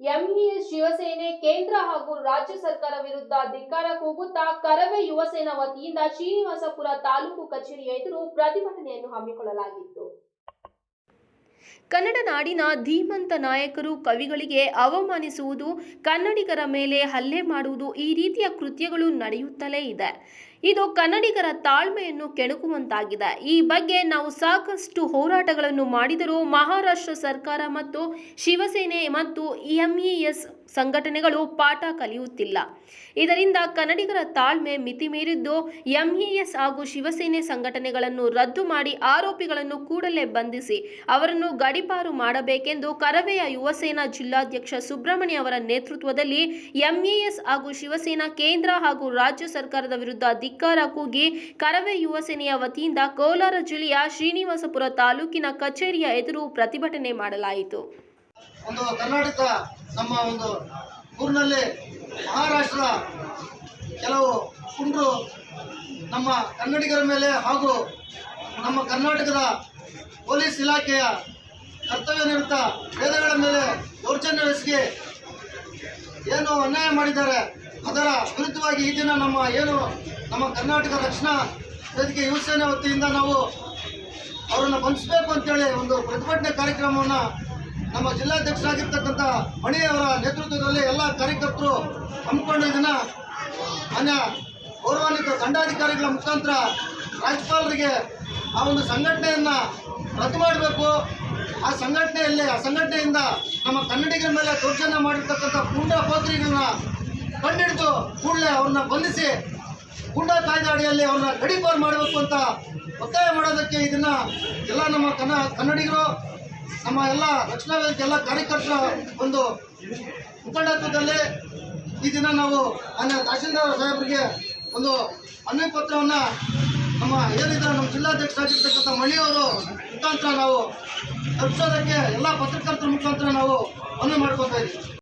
MES Shiv Sena, ಕೇಂದ್ರ ಹಾಗೂ ರಾಜ್ಯ ಸರ್ಕಾರ ವಿರುದ್ಧ ಧಿಕ್ಕಾರ ಕೂಗುತ್ತಾ ಕರವೇ ಯುವಸೇನಾ ವತಿಯಿಂದ ಶ್ರೀನಿವಾಸಪುರ ತಾಲೂಕು ಕಚೇರಿ ಎದುರು ಪ್ರತಿಭಟನೆಯನ್ನು ಹಮ್ಮಿಕೊಳ್ಳಲಾಗಿತ್ತು. ಕನ್ನಡ ನಾಡಿನ ಧೀಮಂತ ನಾಯಕರು ಕವಿಗಳಿಗೆ ಅವಮಾನಿಸುವುದು ಕನ್ನಡಿಗರ ಮೇಲೆ ಹಲ್ಲೆ ಮಾಡುವುದು ಈ ರೀತಿಯ ಕೃತ್ಯಗಳು ನಡೆಯುತ್ತಲೇ ಇದೆ. ಇದು ಕನ್ನಡಿಗರ ತಾಳ್ಮೆಯನ್ನು ಕೆಣಕುವಂತಾಗಿದೆ. ಈ ಬಗ್ಗೆ ನಾವು ಸಾಕಷ್ಟು ಹೋರಾಟಗಳನ್ನು ಮಾಡಿದರೂ ಮಹಾರಾಷ್ಟ್ರ ಸರ್ಕಾರ ಮತ್ತು ಶಿವಸೇನೆ ಮತ್ತು ಎಂಇಎಸ್ ಸಂಘಟನೆಗಳು ಪಾಠ ಕಲಿಯುತ್ತಿಲ್ಲ. ಇದರಿಂದ ಕನ್ನಡಿಗರ ತಾಳ್ಮೆ ಮಿತಿಮೀರಿದ್ದು ಎಂಇಎಸ್ ಹಾಗೂ ಶಿವಸೇನೆ ಸಂಘಟನೆಗಳನ್ನು ರದ್ದು ಮಾಡಿ ಆರೋಪಿಗಳನ್ನು ಕೂಡಲೇ ಬಂಧಿಸಿ ಅವರನ್ನು ಗಡಿಪಾರು ಮಾಡಬೇಕೆಂದು ಕರವೆಯ ಯುವಸೇನಾ ಜಿಲ್ಲಾಧ್ಯಕ್ಷ ಸುಬ್ರಹ್ಮಣ್ಯ ಅವರ ನೇತೃತ್ವದಲ್ಲಿ ಎಂಇಎಸ್ ಹಾಗೂ ಶಿವಸೇನಾ ಕೇಂದ್ರ ಹಾಗೂ ರಾಜ್ಯ ಸರ್ಕಾರದ ವಿರುದ್ಧ ಧಿಕ್ಕಾರ ಕೂಗಿ ಕರವೇ ಯುವಸೇನೆಯ ವತಿಯಿಂದ ಕೋಲಾರ ಜಿಲ್ಲೆಯ ಶ್ರೀನಿವಾಸಪುರ ತಾಲೂಕಿನ ಕಚೇರಿಯ ಎದುರು ಪ್ರತಿಭಟನೆ ಮಾಡಲಾಯಿತು. ಒಂದು ಕರ್ನಾಟಕ ನಮ್ಮ ಒಂದು ಊರಿನಲ್ಲಿ ಮಹಾರಾಷ್ಟ್ರ, ಕೆಲವು ಕುಂಡ್ರು ನಮ್ಮ ಕನ್ನಡಿಗರ ಮೇಲೆ ಹಾಗೂ ನಮ್ಮ ಕರ್ನಾಟಕದ ಪೊಲೀಸ್ ಇಲಾಖೆಯ ಕರ್ತವ್ಯ ನಿರತ ವೇದಗಳ ಮೇಲೆ ದೌರ್ಜನ್ಯವೆಸಗಿ ಏನು ಅನ್ಯಾಯ ಮಾಡಿದ್ದಾರೆ ಅದರ ವಿರುದ್ಧವಾಗಿ ಈ ದಿನ ನಮ್ಮ ಏನು ನಮ್ಮ ಕರ್ನಾಟಕ ರಕ್ಷಣಾ ವೇದಿಕೆ ಯುವಸೇನೆ ವತಿಯಿಂದ ನಾವು ಅವರನ್ನು ಬಂಧಿಸಬೇಕು ಅಂತೇಳಿ ಒಂದು ಪ್ರತಿಭಟನೆ ಕಾರ್ಯಕ್ರಮವನ್ನು ನಮ್ಮ ಜಿಲ್ಲಾಧ್ಯಕ್ಷರಾಗಿರ್ತಕ್ಕಂಥ ಮಣಿಯವರ ನೇತೃತ್ವದಲ್ಲಿ ಎಲ್ಲ ಕಾರ್ಯಕರ್ತರು ಹಮ್ಮಿಕೊಂಡು ಇದನ್ನು ಮಾನ್ಯ ಗೌರವಾನ್ವಿತ ದಂಡಾಧಿಕಾರಿಗಳ ಮುಖಾಂತರ ರಾಜ್ಯಪಾಲರಿಗೆ ಆ ಒಂದು ಸಂಘಟನೆಯನ್ನು ರದ್ದು ಮಾಡಬೇಕು. ಆ ಸಂಘಟನೆಯಲ್ಲಿ ಆ ಸಂಘಟನೆಯಿಂದ ನಮ್ಮ ಕನ್ನಡಿಗರ ಮೇಲೆ ದೌರ್ಜನ್ಯ ಮಾಡಿರ್ತಕ್ಕಂಥ ಪೂರ್ಣ ಪೋತ್ರಿಗಳನ್ನ ಕಂಡಿಡಿದು ಕೂಡಲೇ ಅವ್ರನ್ನ ಬಂಧಿಸಿ ಗುಂಡಾ ಕಾಯ್ದೆ ಅಡಿಯಲ್ಲಿ ಅವ್ರನ್ನ ಗಡಿಪಾರು ಮಾಡಬೇಕು ಅಂತ ಒತ್ತಾಯ ಮಾಡೋದಕ್ಕೆ ಇದನ್ನ ಎಲ್ಲ ನಮ್ಮ ಕನ್ನ ಕನ್ನಡಿಗರು, ನಮ್ಮ ಎಲ್ಲ ರಕ್ಷಣಾ ಎಲ್ಲ ಕಾರ್ಯಕರ್ತರ ಒಂದು ಮುಖಂಡತ್ವದಲ್ಲಿ ಈ ದಿನ ನಾವು ಅನ್ನ ತಹಶೀಲ್ದಾರ್ ಸಾಹೇಬರಿಗೆ ಒಂದು ಅನ್ವಯ ಪತ್ರವನ್ನು ನಮ್ಮ ಏನಿದ್ರೆ ನಮ್ಮ ಜಿಲ್ಲಾಧ್ಯಕ್ಷ ಜಿಲ್ಲಾಧ್ಯಕ್ಷರಾಗಿರ್ತಕ್ಕಂಥ ಮಣಿಯವರು ಮುಖಾಂತರ ನಾವು ತಲುಪಿಸೋದಕ್ಕೆ ಎಲ್ಲ ಪತ್ರಕರ್ತರ ಮುಖಾಂತರ ನಾವು ಮನವಿ ಮಾಡ್ಕೊತಾ ಇದ್ದೀವಿ.